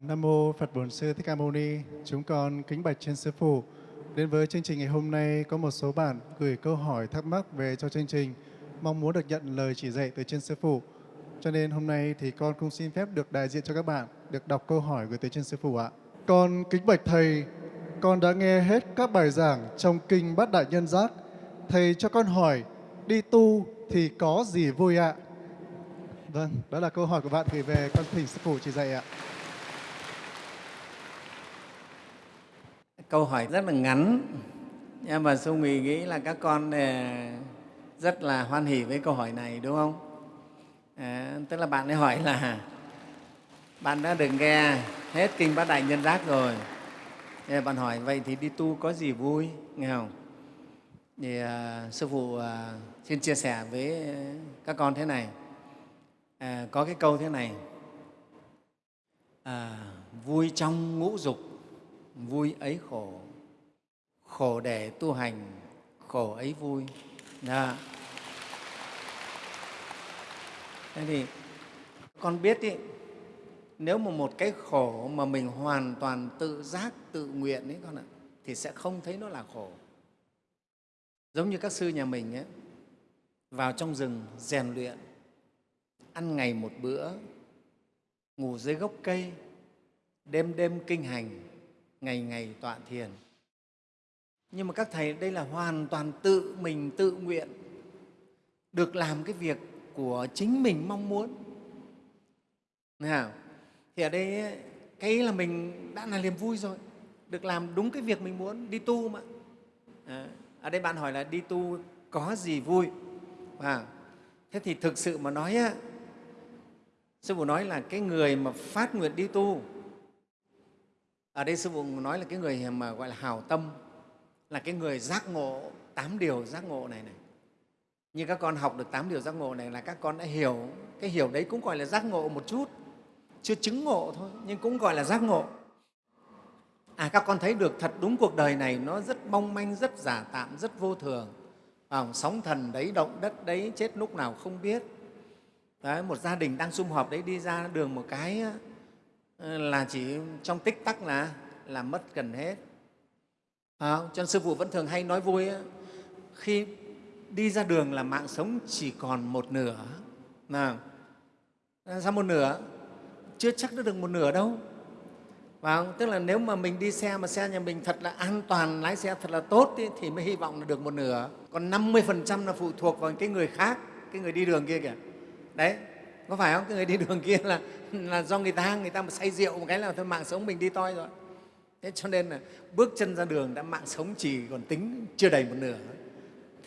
Nam mô Phật Bổn Sư Thích Ca Mâu Ni. Chúng con kính bạch trên sư phụ. Đến với chương trình ngày hôm nay có một số bạn gửi câu hỏi thắc mắc về cho chương trình, mong muốn được nhận lời chỉ dạy từ trên sư phụ. Cho nên hôm nay thì con cũng xin phép được đại diện cho các bạn được đọc câu hỏi gửi tới trên sư phụ ạ. Con kính bạch thầy, con đã nghe hết các bài giảng trong kinh Bát Đại Nhân Giác. Thầy cho con hỏi, đi tu thì có gì vui ạ? Vâng, đó là câu hỏi của bạn gửi về con thỉnh sư phụ chỉ dạy ạ. Câu hỏi rất là ngắn. Nhưng mà sư Mì nghĩ là các con ờ, rất là hoan hỉ với câu hỏi này đúng không? À, tức là bạn ấy hỏi là bạn đã được nghe hết kinh bát đại nhân giác rồi? Thế bạn hỏi vậy thì đi tu có gì vui? Nghe không? Thì à, sư phụ à, xin chia sẻ với các con thế này. À, có cái câu thế này à, vui trong ngũ dục vui ấy khổ. Khổ để tu hành khổ ấy vui. Đó. thế thì con biết ý, nếu mà một cái khổ mà mình hoàn toàn tự giác tự nguyện ấy con ạ thì sẽ không thấy nó là khổ. Giống như các sư nhà mình ấy, vào trong rừng rèn luyện ăn ngày một bữa ngủ dưới gốc cây đêm đêm kinh hành ngày ngày tọa thiền. Nhưng mà các thầy đây là hoàn toàn tự mình tự nguyện được làm cái việc của chính mình mong muốn. Nào thì ở đây cái là mình đã là niềm vui rồi được làm đúng cái việc mình muốn đi tu mà. À, ở đây bạn hỏi là đi tu có gì vui? À, thế thì thực sự mà nói á, sư phụ nói là cái người mà phát nguyện đi tu ở đây sư phụ nói là cái người mà gọi là hào tâm là cái người giác ngộ tám điều giác ngộ này này. Như các con học được tám điều giác ngộ này là các con đã hiểu cái hiểu đấy cũng gọi là giác ngộ một chút chưa chứng ngộ thôi nhưng cũng gọi là giác ngộ. À các con thấy được thật đúng cuộc đời này nó rất mong manh rất giả tạm rất vô thường. À, sóng thần đấy động đất đấy chết lúc nào không biết. Đấy, một gia đình đang sum họp đấy đi ra đường một cái Ờ, là chỉ trong tích tắc là là mất gần hết. À, cho nên sư phụ vẫn thường hay nói vui khi đi ra đường là mạng sống chỉ còn một nửa. Nào sao một nửa? Chưa chắc đã được một nửa đâu. Và tức là nếu mà mình đi xe mà xe nhà mình thật là an toàn lái xe thật là tốt ý, thì mới hy vọng là được một nửa. Còn 50 là phụ thuộc vào cái người khác cái người đi đường kia kìa. Đấy có phải không? Cái người đi đường kia là là do người ta người ta mà say rượu một cái là thôi, mạng sống mình đi toi rồi. Thế cho nên là bước chân ra đường đã mạng sống chỉ còn tính chưa đầy một nửa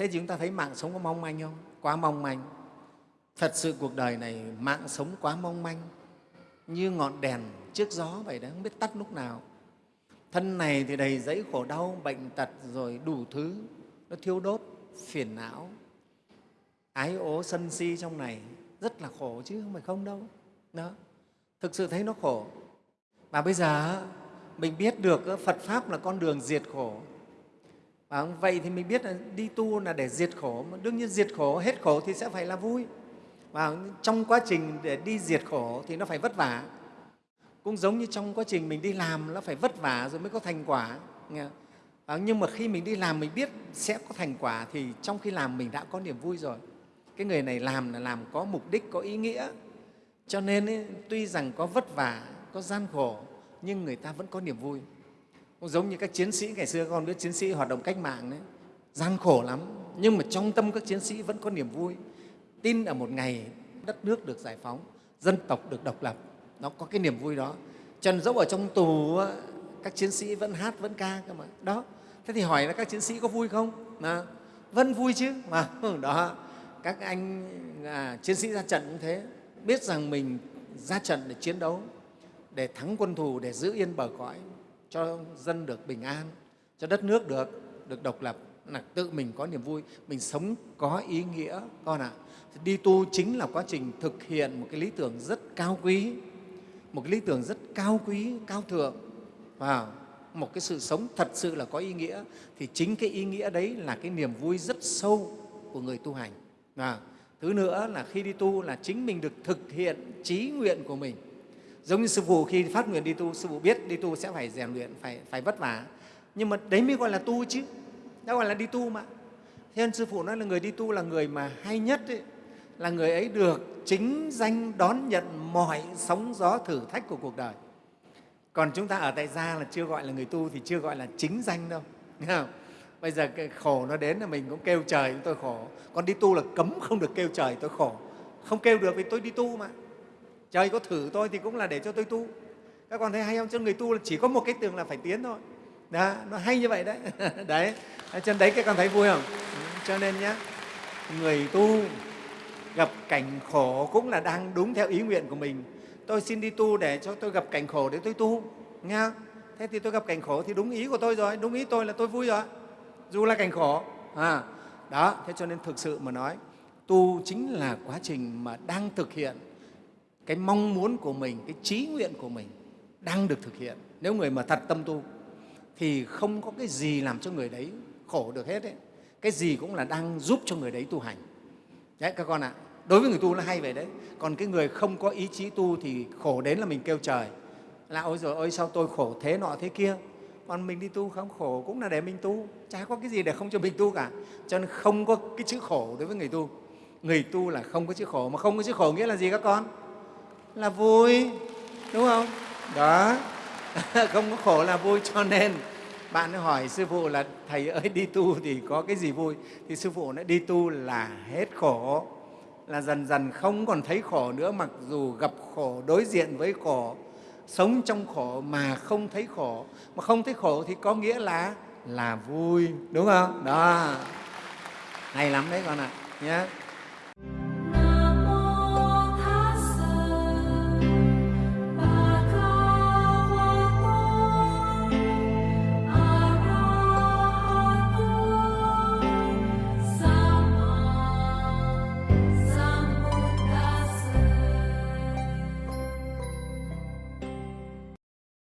thế thì chúng ta thấy mạng sống có mong manh không? Quá mong manh. Thật sự cuộc đời này mạng sống quá mong manh. Như ngọn đèn trước gió vậy đó, không biết tắt lúc nào. Thân này thì đầy dẫy khổ đau, bệnh tật rồi đủ thứ. Nó thiêu đốt, phiền não. Ái ố sân si trong này rất là khổ chứ không phải không đâu. Đó. Thực sự thấy nó khổ. Mà bây giờ mình biết được phật pháp là con đường diệt khổ. Và vậy thì mình biết là đi tu là để diệt khổ. Mà đương nhiên diệt khổ hết khổ thì sẽ phải là vui. Và trong quá trình để đi diệt khổ thì nó phải vất vả. Cũng giống như trong quá trình mình đi làm nó phải vất vả rồi mới có thành quả? À, nhưng mà khi mình đi làm mình biết sẽ có thành quả thì trong khi làm mình đã có niềm vui rồi cái người này làm là làm có mục đích có ý nghĩa. Cho nên ấy, tuy rằng có vất vả có gian khổ nhưng người ta vẫn có niềm vui. Cũng giống như các chiến sĩ ngày xưa con biết chiến sĩ hoạt động cách mạng đấy gian khổ lắm. Nhưng mà trong tâm các chiến sĩ vẫn có niềm vui. Tin ở một ngày đất nước được giải phóng dân tộc được độc lập nó có cái niềm vui đó. Trần dẫu ở trong tù các chiến sĩ vẫn hát vẫn ca cơ mà. Đó thế thì hỏi là các chiến sĩ có vui không? À, vẫn vui chứ. Mà đó các anh à, chiến sĩ ra trận cũng thế. Biết rằng mình ra trận để chiến đấu để thắng quân thù để giữ yên bờ cõi cho dân được bình an cho đất nước được được độc lập. Là tự mình có niềm vui mình sống có ý nghĩa con ạ. Đi tu chính là quá trình thực hiện một cái lý tưởng rất cao quý một cái lý tưởng rất cao quý cao thượng. Và một cái sự sống thật sự là có ý nghĩa thì chính cái ý nghĩa đấy là cái niềm vui rất sâu của người tu hành. À, thứ nữa là khi đi tu là chính mình được thực hiện trí nguyện của mình. Giống như sư phụ khi phát nguyện đi tu sư phụ biết đi tu sẽ phải rèn luyện phải phải vất vả. Nhưng mà đấy mới gọi là tu chứ. Đã gọi là đi tu mà. Thế nên sư phụ nói là người đi tu là người mà hay nhất ấy, là người ấy được chính danh đón nhận mọi sóng gió thử thách của cuộc đời. Còn chúng ta ở tại gia là chưa gọi là người tu thì chưa gọi là chính danh đâu Nghe không? Bây giờ cái khổ nó đến là mình cũng kêu trời tôi khổ. Còn đi tu là cấm không được kêu trời tôi khổ. Không kêu được vì tôi đi tu mà. Trời có thử tôi thì cũng là để cho tôi tu. Các con thấy hay không? Cho người tu là chỉ có một cái tường là phải tiến thôi. Đó, nó hay như vậy đấy. Đấy chân đấy các con thấy vui không? Ừ, cho nên nhé người tu gặp cảnh khổ cũng là đang đúng theo ý nguyện của mình. Tôi xin đi tu để cho tôi gặp cảnh khổ để tôi tu nghe không? thế thì tôi gặp cảnh khổ thì đúng ý của tôi rồi. Đúng ý tôi là tôi vui rồi dù là cảnh khổ. À, đó thế cho nên thực sự mà nói tu chính là quá trình mà đang thực hiện cái mong muốn của mình cái trí nguyện của mình đang được thực hiện. Nếu người mà thật tâm tu thì không có cái gì làm cho người đấy khổ được hết ấy. cái gì cũng là đang giúp cho người đấy tu hành. Đấy các con ạ. Đối với người tu nó hay vậy đấy. Còn cái người không có ý chí tu thì khổ đến là mình kêu trời. Là ôi rồi ôi sao tôi khổ thế nọ thế kia? Còn mình đi tu không khổ cũng là để mình tu, chả có cái gì để không cho mình tu cả. Cho nên không có cái chữ khổ đối với người tu. Người tu là không có chữ khổ, mà không có chữ khổ nghĩa là gì các con? Là vui, đúng không? Đó. Không có khổ là vui cho nên bạn hỏi sư phụ là thầy ơi, đi tu thì có cái gì vui? Thì sư phụ nói đi tu là hết khổ, là dần dần không còn thấy khổ nữa, mặc dù gặp khổ đối diện với khổ sống trong khổ mà không thấy khổ. Mà không thấy khổ thì có nghĩa là là vui, đúng không? Đó. Hay lắm đấy con ạ nhé